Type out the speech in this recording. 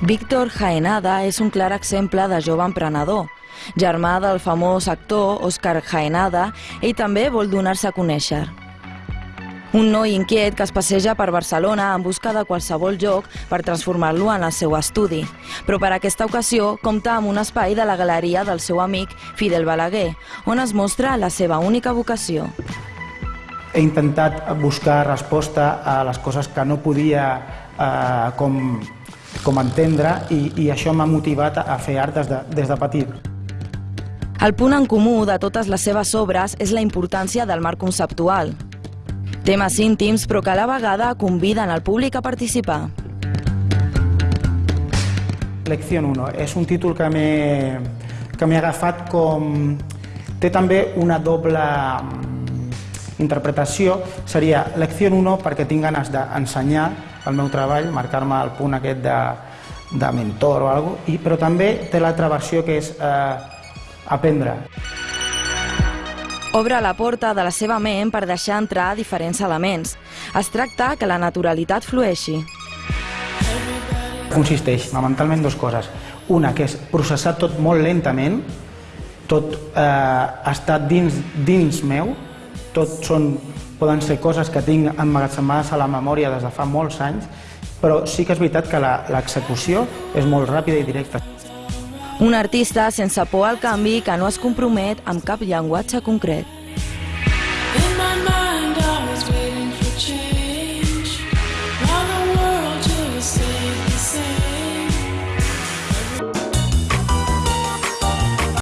Víctor Jaenada és un clar exemple de jove emprenedor. Germà del famós actor Òscar Jaenada, ell també vol donar-se a conèixer. Un noi inquiet que es passeja per Barcelona en busca de qualsevol joc per transformar-lo en el seu estudi. Però per aquesta ocasió compta amb un espai de la galeria del seu amic Fidel Balaguer, on es mostra la seva única vocació. He intentat buscar resposta a les coses que no podia eh, com, com entendre i, i això m'ha motivat a fer art des de, des de petit. El punt en comú de totes les seves obres és la importància del marc conceptual. Temes íntims, però que a la vegada conviden al públic a participar. Lección 1 és un títol que m'he agafat com... Té també una doble mm, interpretació. Seria Lección 1 perquè tinc ganes d'ensenyar el meu treball, marcar-me el punt aquest de, de mentor o alguna cosa, i, però també té l'altra versió que és eh, aprendre. Obre la porta de la seva ment per deixar entrar diferents elements. Es tracta que la naturalitat flueixi. Consisteix fonamentalment dues coses. Una, que és processar tot molt lentament, tot eh, està dins, dins meu, tot són, poden ser coses que tinc emmagatzemades a la memòria des de fa molts anys, però sí que és veritat que l'execució és molt ràpida i directa. Un artista sense por al canvi que no es compromet amb cap llenguatge concret.